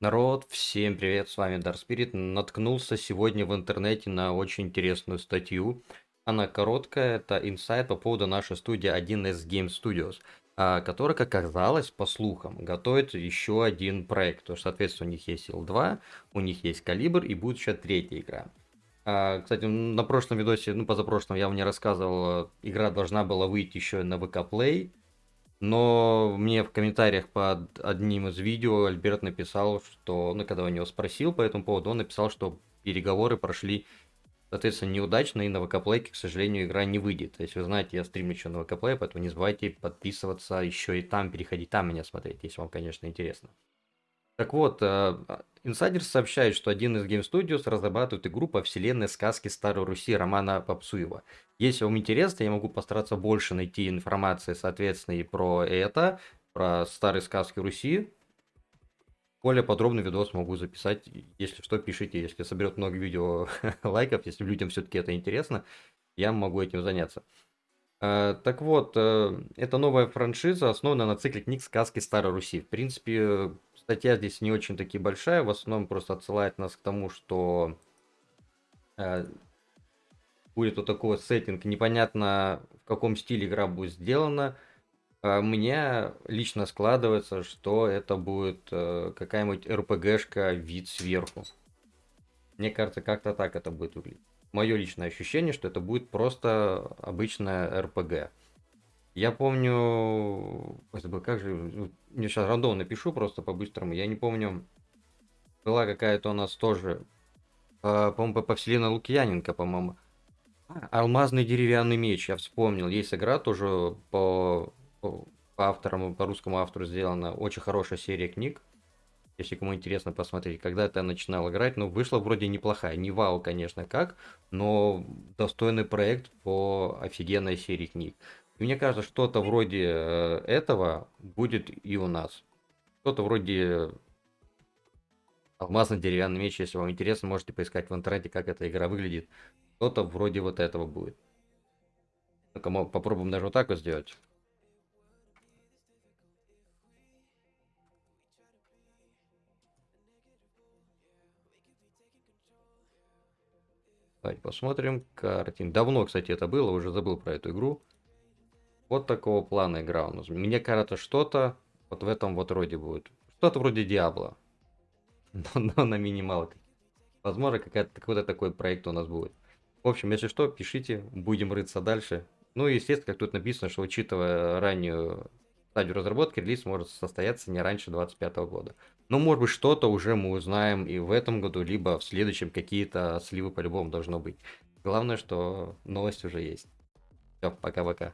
Народ, всем привет, с вами Dark Spirit. Наткнулся сегодня в интернете на очень интересную статью. Она короткая, это инсайт по поводу нашей студии 1С Game Studios, а, которая, как оказалось, по слухам, готовит еще один проект. То есть, соответственно, у них есть L2, у них есть Калибр и будет еще третья игра. А, кстати, на прошлом видосе, ну, позапрошлом я вам не рассказывал, игра должна была выйти еще на VK Play, но мне в комментариях под одним из видео Альберт написал, что, ну, когда у него спросил по этому поводу, он написал, что переговоры прошли, соответственно, неудачно, и на ВК-плейке, к сожалению, игра не выйдет. То есть, вы знаете, я стримлю еще на ВК-плей, поэтому не забывайте подписываться еще и там, переходить там меня смотреть, если вам, конечно, интересно. Так вот, Инсайдер сообщает, что один из Game Studios разрабатывает игру по вселенной сказки Старой Руси Романа Попсуева. Если вам интересно, я могу постараться больше найти информации, соответственно, и про это, про старые сказки Руси. Более подробный видос могу записать. Если что, пишите, если соберет много видео лайков, если людям все-таки это интересно, я могу этим заняться. Э, так вот, э, это новая франшиза, основана на цикле книг сказки Старой Руси. В принципе, статья здесь не очень таки большая, в основном просто отсылает нас к тому, что э, будет вот такой вот сеттинг, непонятно в каком стиле игра будет сделана. У меня лично складывается, что это будет какая-нибудь РПГшка вид сверху. Мне кажется, как-то так это будет выглядеть мое личное ощущение, что это будет просто обычная РПГ. Я помню, как же, ну, мне сейчас рандом напишу просто по-быстрому, я не помню, была какая-то у нас тоже, по-моему, по вселенной Лукьяненко, по-моему, Алмазный деревянный меч, я вспомнил, есть игра тоже по, по, по авторам, по русскому автору сделана, очень хорошая серия книг, если кому интересно посмотреть, когда это я начинал играть, ну, вышла вроде неплохая, не вау, конечно, как, но достойный проект по офигенной серии книг. И мне кажется, что-то вроде э, этого будет и у нас. Что-то вроде алмазный деревянный меч, если вам интересно, можете поискать в интернете, как эта игра выглядит. Что-то вроде вот этого будет. Ну-ка, попробуем даже вот так вот сделать. Давайте посмотрим. Картин. Давно, кстати, это было, уже забыл про эту игру. Вот такого плана игра у нас. Мне кажется, что-то вот в этом вот роде будет. Что-то вроде Диабло. Но, но на минималках. Возможно, какой-то такой проект у нас будет. В общем, если что, пишите, будем рыться дальше. Ну и, естественно, как тут написано, что учитывая раннюю стадию разработки, релиз может состояться не раньше 2025 года. Но, может быть, что-то уже мы узнаем и в этом году, либо в следующем какие-то сливы по-любому должно быть. Главное, что новость уже есть. Все, пока-пока.